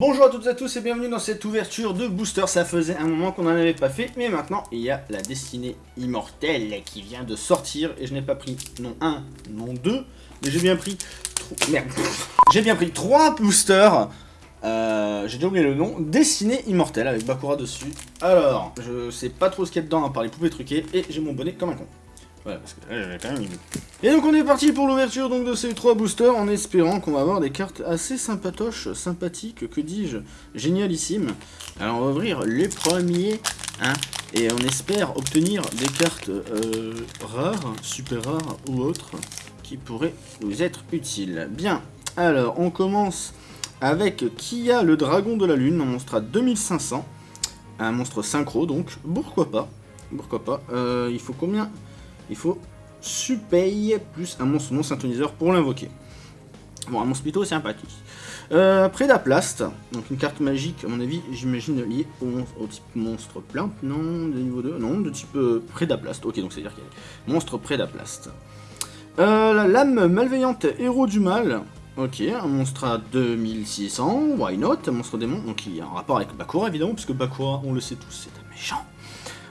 Bonjour à toutes et à tous et bienvenue dans cette ouverture de booster, ça faisait un moment qu'on n'en avait pas fait, mais maintenant il y a la destinée immortelle qui vient de sortir et je n'ai pas pris non un, non deux, mais j'ai bien pris merde, j'ai bien pris trois boosters, euh, j'ai déjà oublié le nom, destinée immortelle avec Bakura dessus. Alors, je sais pas trop ce qu'il y a dedans à part les poupées truquées et j'ai mon bonnet comme un con. Et donc on est parti pour l'ouverture donc de ces trois boosters en espérant qu'on va avoir des cartes assez sympatoches, sympathiques, que dis-je, génialissimes. Alors on va ouvrir les premiers, hein, et on espère obtenir des cartes euh, rares, super rares ou autres, qui pourraient nous être utiles. Bien, alors on commence avec Kia le dragon de la lune, un monstre à 2500, un monstre synchro donc, pourquoi pas, pourquoi pas, euh, il faut combien? Faut Supei plus un monstre non synthoniseur pour l'invoquer. Bon, un monstre plutôt sympathique. Euh, Prédaplast, donc une carte magique, à mon avis, j'imagine liée au, type monstre plein, non, de niveau 2, non, de type euh, Prédaplast, ok, donc c'est-à-dire qu'il y a monstre Prédaplast. Euh, la lame malveillante, héros du mal, ok, un monstre à 2600, why not, un monstre démon, donc il y a un rapport avec Bakura évidemment, puisque Bakura, on le sait tous, c'est un méchant.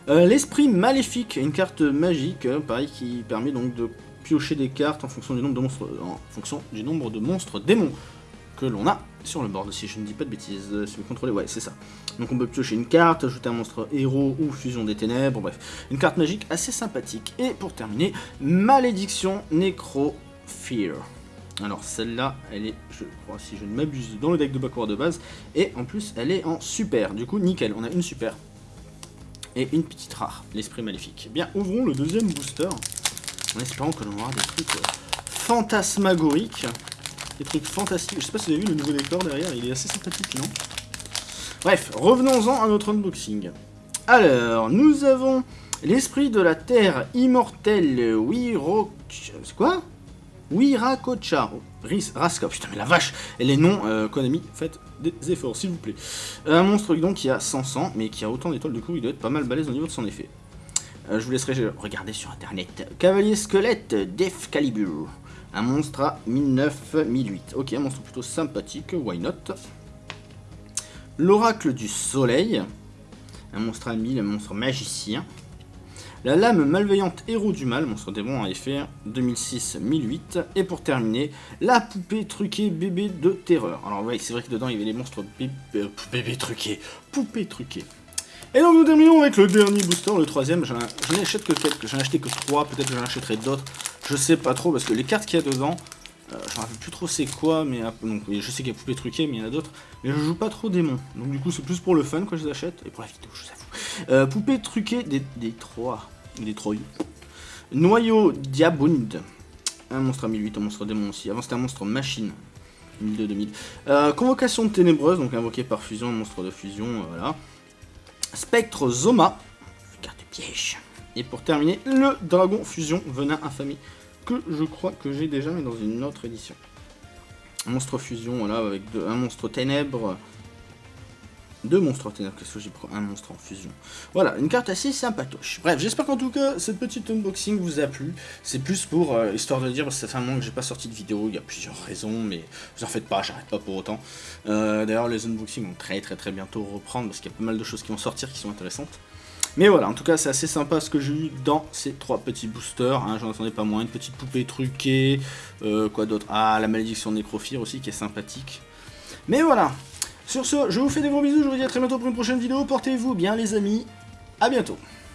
Euh, l'esprit maléfique, une carte magique, euh, pareil, qui permet donc de piocher des cartes en fonction du nombre de monstres, en fonction du nombre de monstres démons que l'on a sur le board, si je ne dis pas de bêtises, euh, si vous contrôlez, ouais, c'est ça. Donc on peut piocher une carte, ajouter un monstre héros ou fusion des ténèbres, bref. Une carte magique assez sympathique. Et pour terminer, Malédiction Necro Fear. Alors celle-là, elle est, je crois, si je ne m'abuse, dans le deck de Bakura de base, et en plus, elle est en super, du coup, nickel, on a une super et une petite rare, l'esprit maléfique. Bien, ouvrons le deuxième booster, en espérant que l'on aura des trucs euh, fantasmagoriques, des trucs fantastiques. Je sais pas si vous avez vu le nouveau décor derrière, il est assez sympathique, non? Bref, revenons-en à notre unboxing. Alors, nous avons l'esprit de la terre immortelle Wiro... C'est quoi? Wirakocha. Raska, putain mais la vache Et les noms, euh, Konami, faites des efforts s'il vous plaît. Un monstre donc qui a 500, mais qui a autant d'étoiles, du coup il doit être pas mal balèze au niveau de son effet. Euh, je vous laisserai regarder sur internet. Cavalier squelette Def Calibur. Un monstre à 1009-1008. Ok, un monstre plutôt sympathique, why not? L'oracle du soleil. Un monstre à 1000, un monstre magicien. La lame malveillante héros du mal, monstre démon à effet 2006-1008. Et pour terminer, la poupée truquée bébé de terreur. Alors oui, c'est vrai que dedans il y avait les monstres bébé, euh, bébé truqués, poupée truquée. Et donc nous terminons avec le dernier booster, le troisième. Je n'en achète que quelques, j'en ai acheté que trois, peut-être que j'en achèterai d'autres. Je sais pas trop parce que les cartes qu'il y a dedans, euh, je ne rappelle plus trop c'est quoi, mais donc, je sais qu'il y a poupée truquée, mais il y en a d'autres. Mais je joue pas trop démon, donc du coup c'est plus pour le fun que je les achète, et pour la vidéo, je vous avoue. Euh, poupée truquée des, des trois. Detroit. Noyau Diabund. Un monstre à 1008, un monstre démon aussi. Avant c'était un monstre machine. 1002-2000. Euh, convocation ténébreuse, donc invoqué par fusion, monstre de fusion, euh, voilà. Spectre Zoma. Carte piège. Et pour terminer, le dragon fusion venin infamie. Que je crois que j'ai déjà, mais dans une autre édition. Monstre fusion, voilà, avec un monstre ténèbres deux monstres ténèbres, qu'est-ce que j'ai pris Un monstre en fusion. Voilà, une carte assez sympatoche. Bref, j'espère qu'en tout cas, cette petite unboxing vous a plu. C'est plus pour, euh, histoire de dire, parce que ça fait un moment que j'ai pas sorti de vidéo, il y a plusieurs raisons, mais vous en faites pas, j'arrête pas pour autant. Euh, d'ailleurs, les unboxings vont très très très bientôt reprendre, parce qu'il y a pas mal de choses qui vont sortir qui sont intéressantes. Mais voilà, en tout cas, c'est assez sympa ce que j'ai eu dans ces trois petits boosters. Hein, J'en attendais pas moins. Une petite poupée truquée. Euh, quoi d'autre? Ah, la malédiction Nécrophire aussi, qui est sympathique. Mais voilà, sur ce, je vous fais des gros bisous, je vous dis à très bientôt pour une prochaine vidéo, portez-vous bien les amis, à bientôt